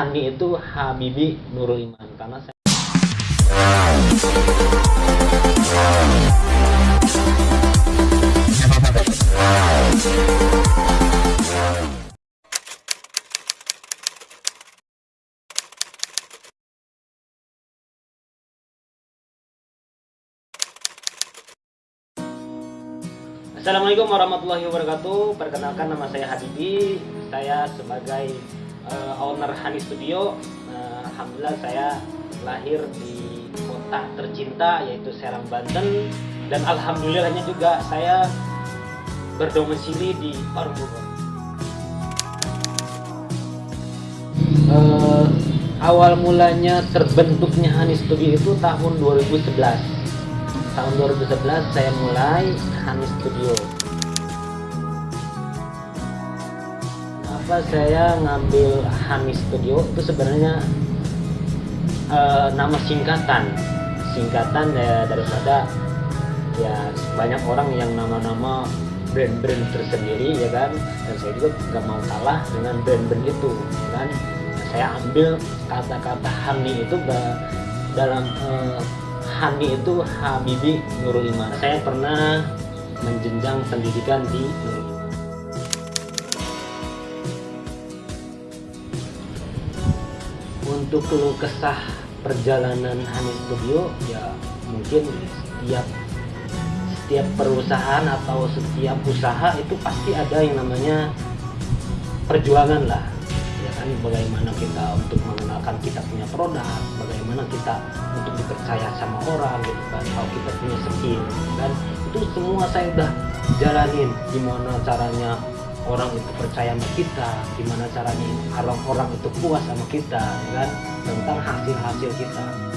Hani itu Habibi Nurul Iman karena saya Assalamualaikum warahmatullahi wabarakatuh. Perkenalkan nama saya Habibi. Saya sebagai uh, owner Hani Studio. Uh, Alhamdulillah saya lahir di kota tercinta yaitu Serang Banten dan alhamdulillahnya juga saya berdomisili di Parung. Uh, awal mulanya terbentuknya Hani Studio itu tahun 2011 tahun 2011 saya mulai Hani Studio apa saya ngambil Hani Studio itu sebenarnya uh, nama singkatan singkatan ya daripada ya banyak orang yang nama-nama brand-brand tersendiri ya kan dan saya juga gak mau kalah dengan brand-brand itu ya kan saya ambil kata-kata Hani itu dalam uh, Hani itu Habibi Nurul Iman. Saya pernah menjenjang pendidikan di Nurul Iman. Untuk keluh kesah perjalanan Hani Studio ya mungkin setiap setiap perusahaan atau setiap usaha itu pasti ada yang namanya perjuangan lah. Ya kan bagaimana kita untuk mengenalkan kita punya produk bagaimana kita untuk dipercaya sama orang gitu kan kalau kita punya skill dan itu semua saya udah jalanin gimana caranya orang itu percaya sama kita gimana caranya orang-orang itu puas sama kita kan? Tentang hasil-hasil kita